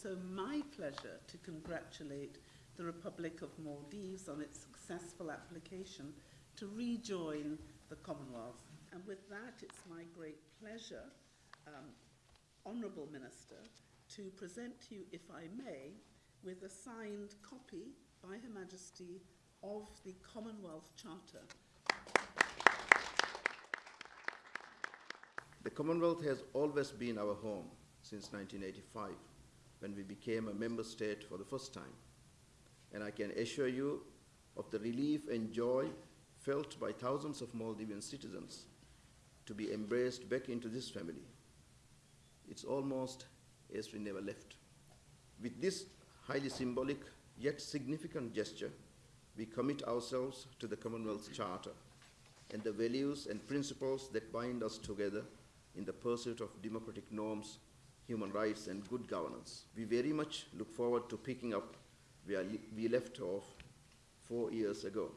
also my pleasure to congratulate the Republic of Maldives on its successful application to rejoin the Commonwealth. And with that, it's my great pleasure, um, Honourable Minister, to present to you, if I may, with a signed copy by Her Majesty of the Commonwealth Charter. The Commonwealth has always been our home since 1985, when we became a member state for the first time. And I can assure you of the relief and joy felt by thousands of Maldivian citizens to be embraced back into this family. It's almost as we never left. With this highly symbolic yet significant gesture, we commit ourselves to the Commonwealth Charter and the values and principles that bind us together in the pursuit of democratic norms, human rights, and good governance. We very much look forward to picking up where we left off four years ago.